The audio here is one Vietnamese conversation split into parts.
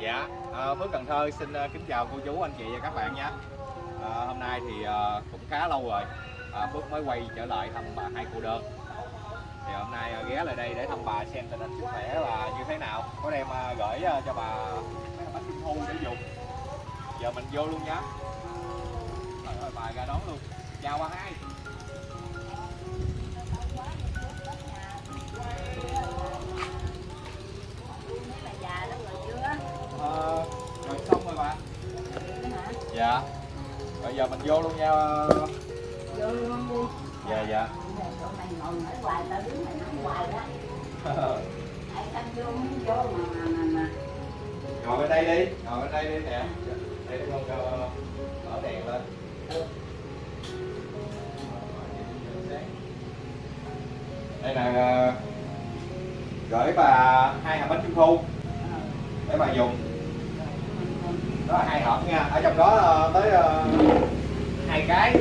Dạ, à, Phước Cần Thơ xin ờ, kính chào cô chú, anh chị và các bạn nha. À, hôm nay thì cũng khá lâu rồi, à, Phước mới quay trở lại thăm bà hai cô đơn. Thì hôm nay ghé lại đây để thăm bà xem tình hình sức khỏe là như thế nào. Có đem gửi cho bà mấy bánh trung thu để dùng. Giờ mình vô luôn nhé Rồi, rồi bà ra đón luôn. Chào bà hai. Dạ. Bây giờ mình vô luôn nha. Vô luôn đi. Dạ dạ. Mày ngồi nói hoài, tao đứng mày nói hoài đó. Ai tao vô mới vô mà mà mà mà. ngồi bên đây đi ngồi bên đây đi nè đây con cho mở đèn lên đây là gửi bà hai hộp bánh trung thu để bà dùng đó hai hộp nha. Ở trong đó ờ, tới ờ, hai cái.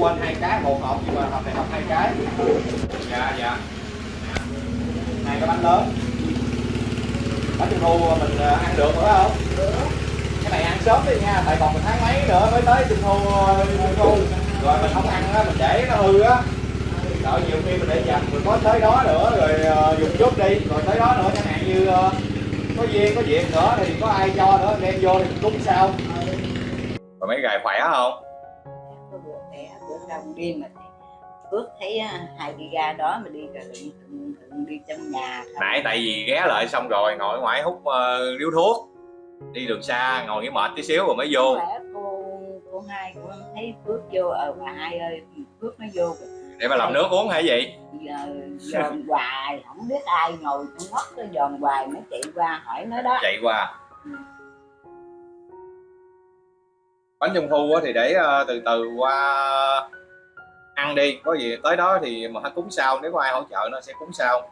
Quên hai cái, một hộp, nhưng mà hộp này hộp hai cái. Dạ dạ. Hai cái bánh lớn. Bánh trung thu mình ờ, ăn được phải không? Cái này ăn sớm đi nha. Tại còn một tháng mấy nữa mới tới trung thu trung thu. Rồi mình không ăn á, mình để nó hư á. Sợ nhiều khi mình để dành, mình có tới đó nữa, rồi dùng chút đi. Rồi tới đó nữa, chẳng hạn như có duyên có việc nữa thì có ai cho nữa đem vô thì cúng sao. Rồi mấy gài khỏe không? Có bữa mẹ, bữa đông đi mà Phước thấy á, hai đi ra đó mà đi rồi đừng, đừng, đừng đi trong nhà thôi. nãy tại vì ghé lại xong rồi ngồi ngoài hút uh, điếu thuốc. Đi đường xa ngồi nghỉ mệt tí xíu rồi mới vô. Lẽ cô cô hai cô thấy Phước vô ờ bà hai ơi Phước nó vô để mà làm nước uống hay gì giờ dòm hoài không biết ai ngồi con ngóc nó dòm hoài mới chạy qua hỏi nó đó. Chạy qua. Ừ. bánh trung thu thì để ờ, từ từ qua ăn đi. Có gì tới đó thì mà cúng sau nếu có ai hỗ trợ nó sẽ cúng sau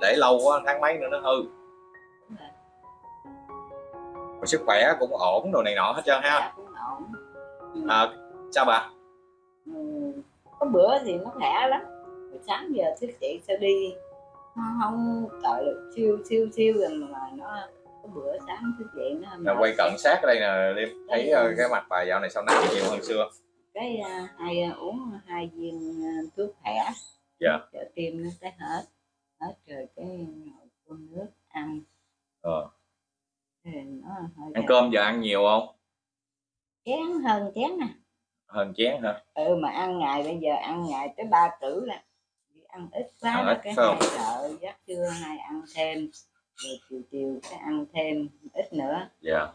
để lâu quá tháng mấy nữa nó hư. Rồi. Sức khỏe cũng ổn đồ này nọ hết trơn ha. Cũng à, sao bà? Ừ, có bữa thì nó khỏe lắm. Rồi sáng giờ thức dậy sao đi? Nó không gọi là siêu siêu siêu rồi mà nó có bữa sáng thức dậy nó Nè, quay cận sát ở đây nè Liêm thấy ờ, cái mặt bà dạo này sau nắng nhiều hơn xưa? Cái à, hai à, uống hai viên à, thuốc khỏe. Dạ. cho tim nó cái hết. Hết rồi cái ngồi phun nước ăn. Ờ. nó hơi ăn cơm giờ ăn nhiều không? Chén hơn chén nè hơn chén hả? Ừ mà ăn ngày bây giờ ăn ngày tới ba cử là Vì ăn ít quá Ăn ít, cái không? hai sợ giấc trưa hai ăn thêm. Rồi chiều chiều cái ăn thêm ít nữa. Dạ.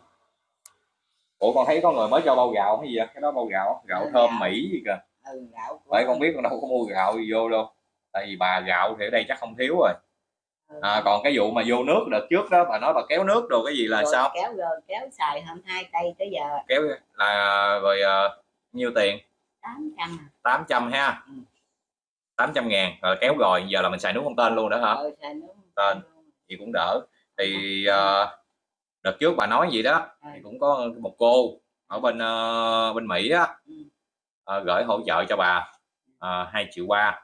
Ủa con thấy có người mới cho bao gạo hay gì vậy? Cái đó bao gạo gạo Ừ, thơm gạo. mỹ gì kìa ừ gạo bởi con biết con đâu có mua gạo gì vô đâu. Tại vì bà gạo thì ở đây chắc không thiếu rồi. Ừ. à, còn cái vụ mà vô nước đợt trước đó bà nói bà kéo nước đồ cái gì là Rồi sao? kéo rồi kéo xài hôm hai tay tới giờ. Kéo là rồi uh, nhiêu tiền? Tám trăm 800 ha. Ừ. 800 ngàn. Rồi kéo rồi giờ là mình xài nước không tên luôn đó hả? Ờ xài nước Tên. thì cũng đỡ. Thì ờ, đợt trước bà nói gì đó Ừ. thì cũng có một cô ở bên ờ, bên Mỹ á Ừ. ờ, gửi hỗ trợ cho bà uh, 2 triệu ba.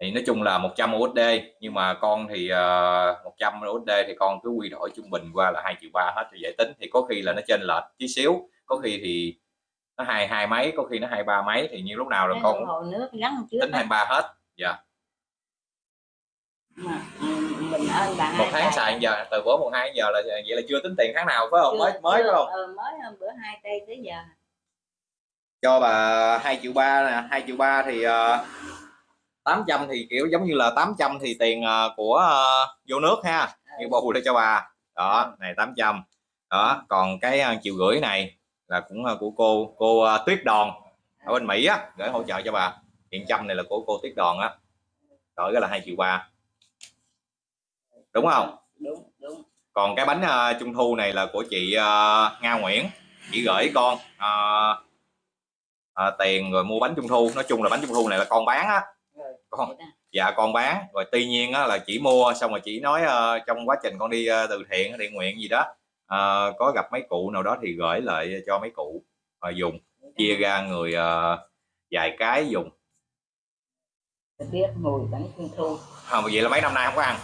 Thì nói chung là 100 USD nhưng mà con thì uh, 100 USD thì con cứ quy đổi trung bình qua là 2 triệu ba hết cho dễ tính. Thì có khi là nó trên lệch tí xíu có khi thì nó hai hai mấy có khi nó hai ba mấy thì như lúc nào rồi con đồng hồ nước gắn trước tính á. 23 hết. Dạ. Mà ừ, mình ơn bà một hai tháng xài giờ từ bữa một hai giờ là vậy là chưa tính tiền tháng nào phải không? Chưa- mới mới chưa, phải không? Ờ, mới hôm bữa hai tay tới giờ. Cho bà 2 triệu ba nè 2 triệu ba thì uh, 800 thì kiểu giống như là 800 thì tiền ờ, của ờ, vô nước ha. Như bù để cho bà. Đó này 800 đó còn cái ờ, triệu rưỡi này là cũng ờ, của cô cô ờ, Tuyết Đòn ở bên Mỹ á gửi hỗ trợ cho bà. Tiền trăm này là của cô Tuyết Đòn á. Rồi cái là 2 triệu ba. Đúng không? Đúng đúng. Còn cái bánh ờ, trung thu này là của chị ờ, Nga Nguyễn. Chị gửi con ờ, ờ, tiền rồi mua bánh trung thu. Nói chung là bánh trung thu này là con bán á. Con dạ con bán. Rồi tuy nhiên á, là chỉ mua xong rồi chỉ nói ờ, trong quá trình con đi ờ, từ thiện thiện nguyện gì đó ờ, có gặp mấy cụ nào đó thì gửi lại cho mấy cụ ờ, dùng chia ra người ờ, vài cái dùng. Biết mùi bánh trung thu không vậy là mấy năm nay không có ăn?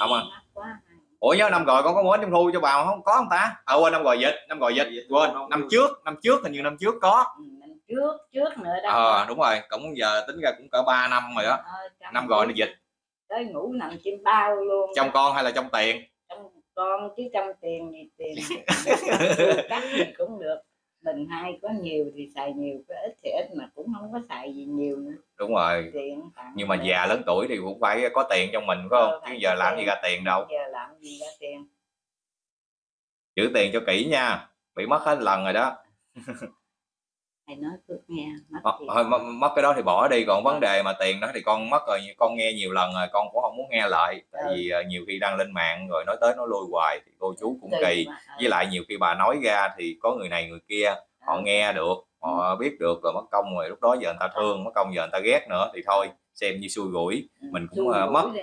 Không quá ủa nhớ năm rồi con có mua bánh trung thu cho bà không có không ta? À quên năm rồi dịch năm rồi dịch quên. Năm trước năm trước hình như năm trước có. Ừ, năm trước trước nữa đó. Ờ đúng rồi cũng giờ tính ra cũng cỡ 3 năm rồi đó Ờ, năm rồi nó dịch. tới ngủ nằm trên bao luôn. Trong con hay là trong tiền con chứ trong tiền thì tiền cắt thì cũng được. Mình hai có nhiều thì xài nhiều có ít thì ít mà cũng không có xài gì nhiều nữa. Đúng rồi. Tiền nhưng mà già lớn tuổi thì cũng phải có tiền trong mình phải Ờ, không? Chứ giờ làm gì tiền. ra tiền đâu. Giờ làm gì ra tiền. Giữ tiền cho kỹ nha. Bị mất hết lần rồi đó thầy nói cứ nghe mất Ờ, tiền thôi mất, mất cái đó thì bỏ đi còn vấn đề mà tiền đó thì con mất rồi con nghe nhiều lần rồi con cũng không muốn nghe lại tại Ừ. vì ờ, nhiều khi đăng lên mạng rồi nói tới nói lui hoài thì cô chú cũng Tùy kỳ mà, ờ, với lại nhiều khi bà nói ra thì có người này người kia họ ờ, nghe được họ biết được rồi mất công rồi lúc đó giờ người ta thương mất công giờ người ta ghét nữa thì thôi xem như xui rủi ừ, mình cũng, ờ, rủi mất. đi.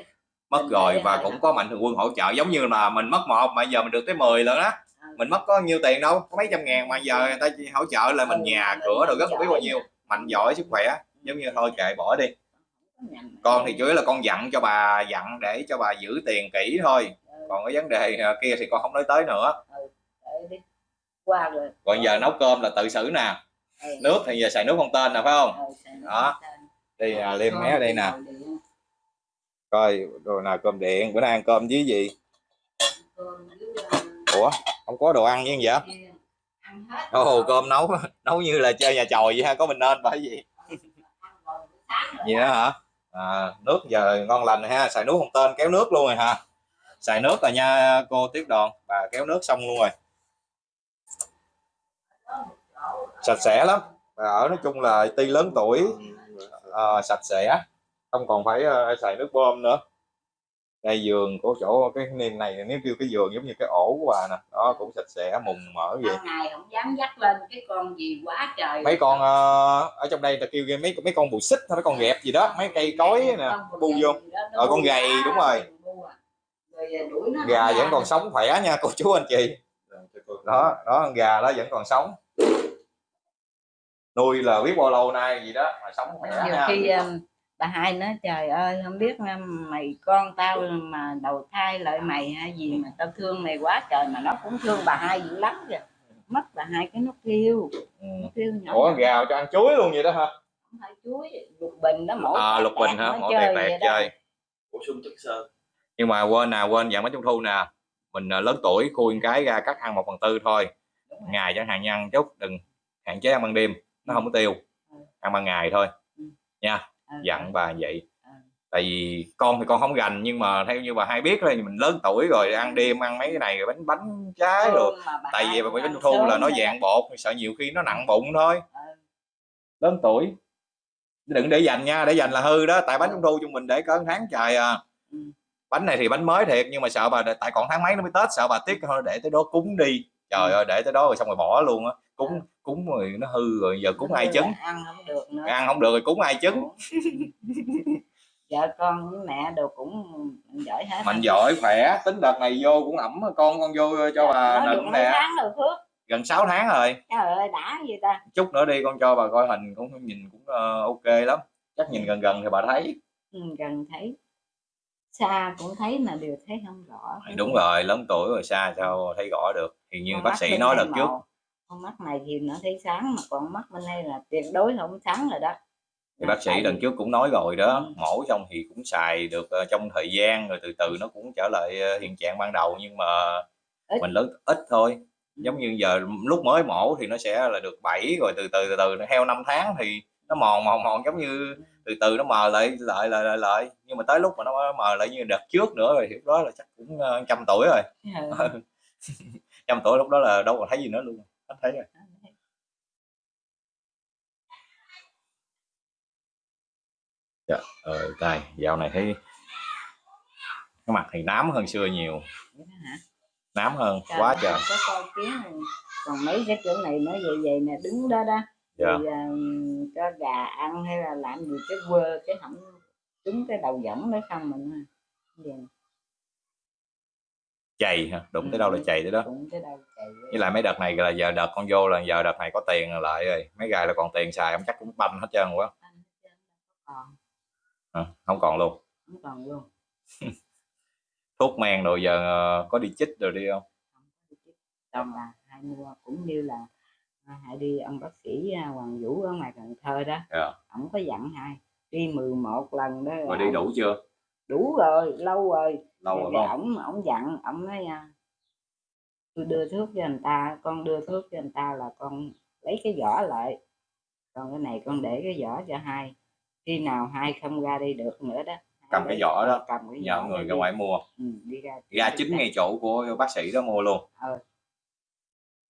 mất Mình rồi và cũng có mạnh thường quân hỗ trợ giống như là mình mất một mà giờ mình được tới 10 lần đó Ừ. mình mất có nhiêu tiền đâu có mấy trăm ngàn mà giờ người ta chỉ hỗ trợ là mình Ừ, nhà mình cửa rồi rất mạnh biết bao nhiêu. Mạnh giỏi sức khỏe. Giống như thôi kệ bỏ đi. Không con thì chủ yếu là con dặn cho bà dặn để cho bà giữ tiền kỹ thôi. Ừ, còn cái vấn đề ờ, kia thì con không nói tới nữa. Đi. qua rồi. Còn giờ nấu cơm là tự xử nè. Ừ. nước thì giờ xài nước không tên nè phải không? Ừ, Đó. đi à, liêm mé ở đây nè coi rồi nào cơm điện bữa nay ăn cơm với gì? Ờ, ủa không có đồ ăn gì vậy? Kia. Ăn hết. Ồ rồi. cơm nấu nấu như là chơi nhà chòi vậy ha có mình nên phải gì? Sáng rồi gì đó. hả? À, nước giờ ngon lành ha xài nước không tên kéo nước luôn rồi hả? Xài nước rồi nha cô tiếp đoàn. Bà kéo nước xong luôn rồi. Sạch sẽ lắm. Bà ở nói chung là ty lớn tuổi ờ, sạch sẽ không còn phải ờ, xài nước bơm nữa đây giường của chỗ cái niên này nếu kêu cái giường giống như cái ổ của bà nè. Đó cũng sạch sẽ mùng mỡ vậy. Ngày không dám dắt lên cái con gì quá trời mấy con ờ, ở trong đây ta kêu mấy mấy con bù xích hay mấy con ghẹp gì đó mấy cây cối nè Con bu gầy vô. gì đó, nó Ờ, con gầy, đúng rồi. à. Rồi đuổi nó gà vẫn còn sống khỏe nha cô chú anh chị. Đó đó con gà đó vẫn còn sống. Nuôi là biết bao lâu nay gì đó mà sống khỏe nha. khi um, bà hai nói trời ơi không biết mày con tao mà đầu thai lại mày hay gì mà tao thương mày quá trời mà nó cũng thương bà hai dữ lắm kìa. Mất bà hai cái nó kêu Ừ. nó kêu nhỏ ủa nhỏ, gà cho ăn chuối luôn vậy đó hả? Không phải chuối lục bình đó mỗi à lục bình hả? mỗi chơi tẹt tẹt chơi. Bổ sung chất xơ. Nhưng mà quên nè quên dạng bánh trung thu nè. Mình à, lớn tuổi khui cái ra cắt ăn một phần tư thôi. Ngày chẳng hạn như ăn chút đừng hạn chế ăn ban đêm nó không có tiêu. Ừ. ăn ban ngày thôi. Ừ. dặn bà vậy. Ừ. tại vì con thì con không gành nhưng mà theo như bà hay biết rồi mình lớn tuổi rồi ăn đêm ăn mấy cái này rồi bánh bánh trái rồi. mà bà tại hai vì cũng bánh trung thu là nó rồi dạng bột sợ nhiều khi nó nặng bụng thôi. Ừ. lớn tuổi. Đừng để dành nha để dành là hư đó tại bánh trung thu chung mình để cỡ tháng trời à. Ừ. bánh này thì bánh mới thiệt nhưng mà sợ bà tại còn tháng mấy nó mới tết sợ bà tiếc thôi để tới đó cúng đi trời Ừ. ơi để tới đó rồi xong rồi bỏ luôn á. Cúng cúng rồi nó hư rồi giờ cúng ai trứng? ăn không được nữa. Ăn không được rồi cúng ai trứng? Vợ con với mẹ đều cũng giỏi hết. Mạnh giỏi khỏe. Tính đợt này vô cũng ẩm con con vô cho bà Nói được nịnh nè. tháng rồi Phước. Gần 6 tháng rồi. Trời ơi đã gì ta? Chút nữa đi con cho bà coi hình cũng nhìn cũng ờ, ok lắm. Chắc nhìn gần gần thì bà thấy. Ừ, gần thấy. Xa cũng thấy mà đều thấy không rõ. Đúng rồi lớn tuổi rồi xa sao thấy rõ được thì như Con bác sĩ nói lần trước con mắt này thì nó thấy sáng mà còn mắt bên đây là tuyệt đối không sáng rồi đó thì bác sĩ lần trước cũng nói rồi đó Ừ. mổ xong thì cũng xài được ờ, trong thời gian rồi từ từ nó cũng trở lại ờ, hiện trạng ban đầu nhưng mà Ít. mình lớn ít thôi Ừ. giống như giờ lúc mới mổ thì nó sẽ là được 7 rồi từ từ từ từ theo năm tháng thì nó mòn mòn mòn giống như từ từ nó mờ lại lại lại lại, lại. nhưng mà tới lúc mà nó mờ lại như đợt trước nữa rồi thì đó là chắc cũng ờ, trăm tuổi rồi Ừ. trăm tuổi lúc đó là đâu còn thấy gì nữa luôn hết thấy rồi. Ờ tài dạo này thấy cái mặt thì nám hơn xưa nhiều. Nám hơn Trời quá trời. có coi kiến còn mấy cái chỗ này nó vậy vậy nè đứng đó đó. Dạ. Thì à, cho gà ăn hay là làm gì cái quơ cái hỏng trúng cái đầu võng đó xong mình à. Chày hả? Đụng tới Ừ. đâu là chày tới đó. Đầu chạy với lại mấy đợt này là giờ đợt con vô là giờ đợt này có tiền lại rồi. Mấy gài là còn tiền xài ông chắc cũng banh hết trơn quá à, không còn. Luôn. Không còn luôn. Thuốc men rồi giờ ờ, có đi chích rồi đi không? Xong là hai mua cũng như là à, hai đi ông bác sĩ Hoàng Vũ ở ngoài Cần Thơ đó. Dạ. ông có dặn hai đi 11 lần đó rồi đi đủ chưa đủ rồi lâu rồi. Lâu rồi không? ổng ổng dặn ổng nói à, tôi đưa thuốc cho người ta con đưa thuốc cho người ta là con lấy cái vỏ lại. Còn cái này con để cái vỏ cho hai. Khi nào hai không ra đi được nữa đó Cầm cái vỏ đó, cầm cái nhờ vỏ người ra ngoài mua. Ừ, đi ra ra chính ngay chỗ của bác sĩ đó mua luôn. Ờ.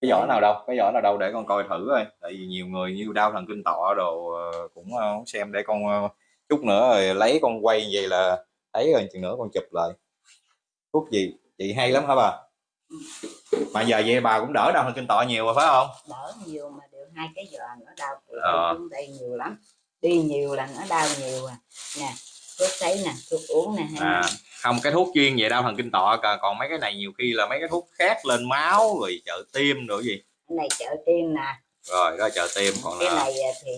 cái vỏ nào đâu? Cái vỏ nào đâu? Để con coi thử coi. Tại vì nhiều người như đau thần kinh tọa đồ ờ, cũng ờ, xem. Để con ờ, chút nữa rồi lấy con quay vậy là thấy rồi chừng nữa con chụp lại. Thuốc gì chị hay lắm hả bà? Mà giờ vậy bà cũng đỡ đau thần kinh tọa nhiều rồi phải không? Đỡ nhiều mà đều hai cái giờ nó đau Ờ. đây nhiều lắm. Đi nhiều là nó đau nhiều à. Nè thuốc sấy nè thuốc uống nè à không cái thuốc chuyên về đau thần kinh tọa còn- còn mấy cái này nhiều khi là mấy cái thuốc khác lên máu rồi trợ tim rồi gì. Cái này trợ tim nè. Rồi đó trợ tim còn cái là này à, thì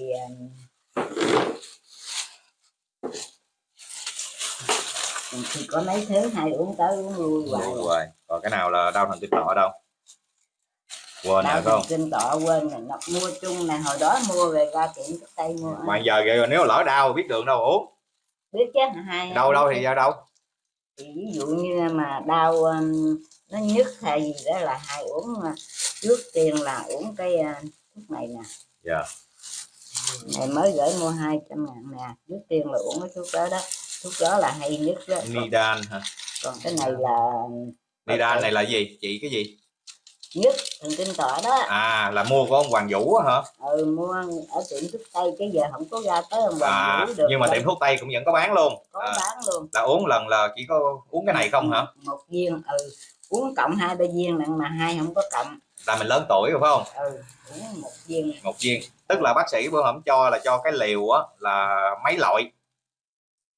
thì có mấy thứ hai uống tới uống lui hoài. rồi còn cái nào là đau thần kinh tọa đâu? Quên rồi đau phải không? Kinh tọa quên rồi. Nó mua chung này hồi đó mua về ra tiệm thuốc tây mua mà giờ vậy nếu lỡ đau biết đường đâu uống. Biết chứ hai đâu đâu thì ra đâu? Thì ví dụ như mà đau um, nó nhức hay gì đó là hai uống uh, trước tiên là uống cái uh, thuốc này nè. Dạ. này mới gửi mua 200 ngàn nè trước tiên là uống cái thuốc đó đó thuốc đó là hay nhất đó. Nidan hả? Còn cái này là nidan này là gì? Chị cái gì? Nhất thần kinh tọa đó. À là mua của ông hoàng vũ hả? Ừ mua ở tiệm thuốc tây cái giờ không có ra tới ông à, Hoàng Vũ được nhưng mà tiệm thuốc tây cũng vẫn có bán luôn. Có à, bán luôn. là uống lần là chỉ có uống cái này không hả? Một viên ừ. Uống cộng hai ba viên lận mà hai không có cộng. Là mình lớn tuổi rồi phải không? Ừ uống một viên. Một viên. Tức là bác sĩ bữa hổm cho là cho cái liều á là mấy loại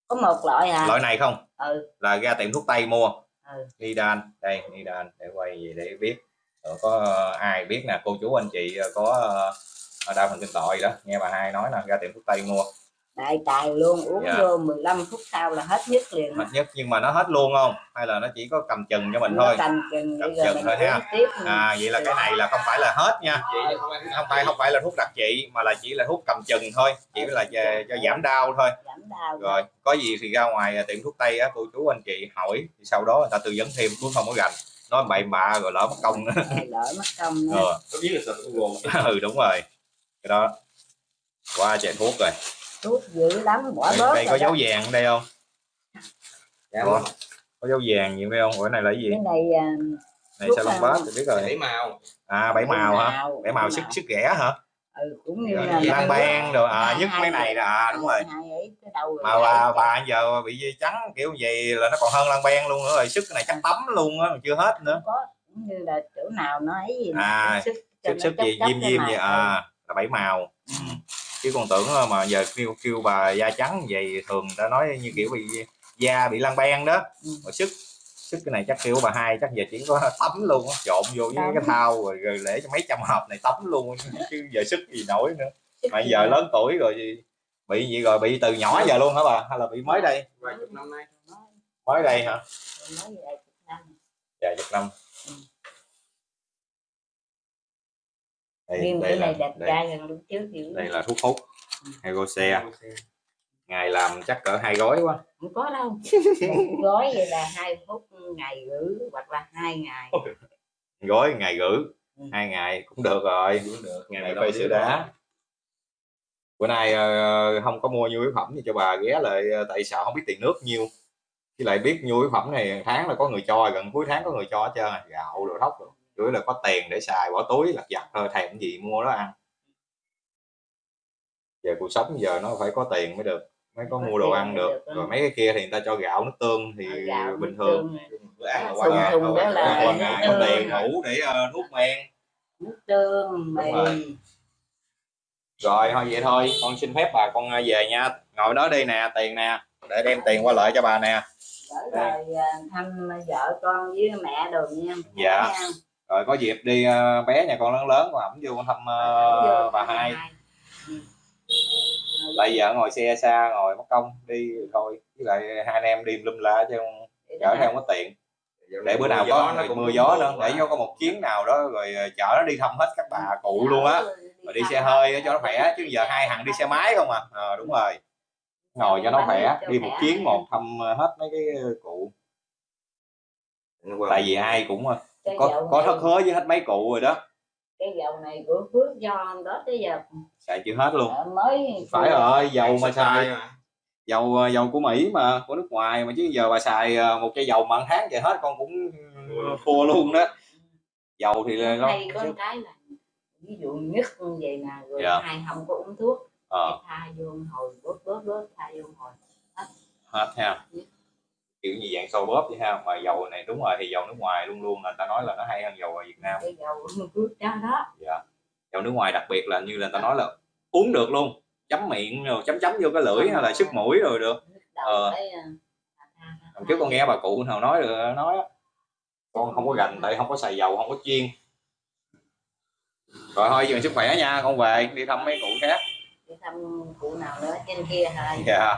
có một loại à. Loại này không? Ừ. Là ra tiệm thuốc tây mua. Ừ. Nidan đây Nidan để quay gì để biết. Rồi có ờ, ai biết nè cô chú anh chị ờ, có đau thần kinh gì đó. Nghe bà hai nói nè ra tiệm thuốc tây mua đại tài luôn uống Dạ. vô 15 phút sau là hết nhất liền hết nhất nhưng mà nó hết luôn không? Hay là nó chỉ có cầm chừng cho mình Nó thôi? cầm chừng Cầm chừng thôi ha. tiếp. À vậy là cái này là không phải là hết nha. Không phải không phải là thuốc đặc trị mà là chỉ là thuốc cầm chừng thôi. Chỉ là cho, cho giảm đau thôi. Giảm đau rồi có gì thì ra ngoài tiệm thuốc tây á cô chú anh chị hỏi thì sau đó người ta tư vấn thêm cũng không có gành nói bậy bạ rồi lỡ mất công. Nữa Ờ, lỡ mất công nữa có biết là sợ Google ừ đúng rồi. Cái đó qua chạy thuốc rồi thuốc dữ lắm bỏ đây, bớt đây có đó. dấu vàng ở đây không? Dạ. Ủa, có dấu vàng nhiều đây không? Ủa, cái này là cái gì? Cái này à, này sao long nào? bát thì biết rồi. Bảy màu. À bảy màu hả? bảy màu sức sức ghẻ hả? Ừ cũng như Rồi, là lan ban rồi à nhất mấy này nè à đúng rồi. mà bà bà giờ bị dây trắng kiểu gì là nó còn hơn lan ban luôn nữa rồi sức này chắc tắm luôn á chưa hết nữa. Có cũng như là chỗ nào nó ấy gì À, sức sức sức gì diêm diêm màu. vậy à là bảy màu. Ừ. Ừ. chứ còn tưởng mà giờ kêu kêu bà da trắng vậy thường ta nói như kiểu bị da bị lan ban đó. Ừ. rồi sức sức cái này chắc kêu bà hai chắc giờ chỉ có tắm luôn á, trộn vô với cái thau rồi, rồi để cho mấy trăm hộp này tắm luôn chứ giờ sức gì nổi nữa. Mà giờ lớn tuổi rồi gì bị gì rồi bị từ nhỏ giờ luôn hả bà? Hay là bị mới đây? Vài chục năm nay. Mới đây hả? Đây chục năm. dạ chục năm Ừ. đây, riêng đây cái này là đẹp đây, trai lúc trước dữ đây là thuốc hút. Hegose ngày làm chắc cỡ hai gói quá. Không có đâu. Một gói vậy là hai phút ngày gửi hoặc là hai ngày. Gói ngày gửi. Ừ. hai ngày cũng được rồi. Cũng được. Ngày nào này phê sữa đá bữa nay ờ, không có mua nhu yếu phẩm thì cho bà ghé lại ờ, tại sợ không biết tiền nước nhiêu với lại biết nhu yếu phẩm này hàng tháng là có người cho gần cuối tháng có người cho hết trơn à. gạo đồ thóc rồi chủ yếu là có tiền để xài bỏ túi lặt vặt thôi thèm cái gì mua đó ăn. Giờ cuộc sống giờ nó phải có tiền mới được mới có mua đồ ăn được. rồi mấy cái kia thì người ta cho gạo nước tương thì Ờ, gạo, bình thường. bữa ăn là qua là qua ngày có tiền đủ để ờ, nuốt men. Nước tương mì. rồi. rồi thôi vậy thôi con xin phép bà con ờ, về nha. Ngồi đó đi nè tiền nè để đem tiền qua lại cho bà nè. Gửi lời à, thăm vợ con với mẹ đồ nha. Dạ. Rồi có dịp đi ờ, bé nhà con lớn lớn con ẩm vô con thăm Vô bà hai. bây giờ ngồi xe xa ngồi mất công đi thôi. Với lại hai anh em đi lum la chứ không chở theo không có tiền. Để bữa nào có nó mưa, cũng mưa gió nữa để cho có một chuyến nào đó rồi ờ, chở nó đi thăm hết các bà cụ luôn á. rồi đi xe hơi cho nó khỏe chứ giờ hai thằng đi xe máy không à. Ờ, đúng rồi. Ngồi cho nó khỏe đi một chuyến một thăm hết mấy cái cụ. Tại vì ai cũng Cái có có thất hứa với hết mấy cụ rồi đó. Cái dầu này của Phước do hôm đó tới giờ xài chưa hết luôn. Ờ, mới phải rồi dầu mà Xài mà. dầu ờ, dầu của Mỹ mà của nước ngoài mà chứ giờ bà xài ờ, một chai dầu mà tháng vậy hết con cũng thua. luôn đó. Dầu thì là nó hay có cái là ví dụ nhất như vậy nè rồi Dạ. hai không có uống thuốc ờ, tha vô hồi bớt bớt bớt tha vô hồi. Hết ha kiểu như dạng sôi bóp vậy ha. Mà dầu này đúng rồi thì dầu nước ngoài luôn luôn là ta nói là nó hay hơn dầu ở Việt Nam. Cái dầu Phước đó đó. Dạ. Dầu nước ngoài đặc biệt là như là ta nói là uống được luôn. Chấm miệng rồi chấm chấm vô cái lưỡi hay là sức mũi rồi được. Ờ. tha- tha- tha- hồi trước con nghe bà cụ nào nói được nói con không có gành tại không có xài dầu không có chiên. Rồi thôi dừng sức khỏe nha con về đi thăm mấy cụ khác. Đi thăm cụ nào nữa trên kia hả? Dạ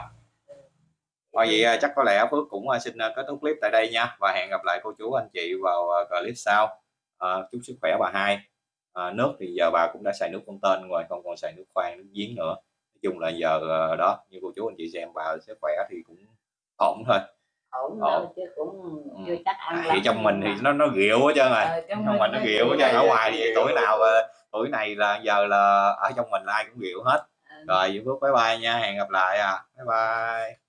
thôi vậy à, chắc có lẽ Phước cũng à, xin à, kết thúc clip tại đây nha. Và hẹn gặp lại cô chú anh chị vào clip sau. À, chúc sức khỏe bà hai. À, nước thì giờ bà cũng đã xài nước con tên rồi không còn xài nước khoan nước giếng nữa. Nói chung là giờ đó như cô chú anh chị xem bà sức khỏe thì cũng ổn thôi. Ổn Ổn. đâu chứ cũng chưa chắc ăn À, thì trong mình thì nó nó rượu hết trơn rồi. Ờ, trong trong mình nó rượu hết trơn ở rồi. ngoài thì tuổi nào tuổi này là giờ là ở trong mình là ai cũng rượu hết. Rồi Phước bye bye nha hẹn gặp lại à. Bye bye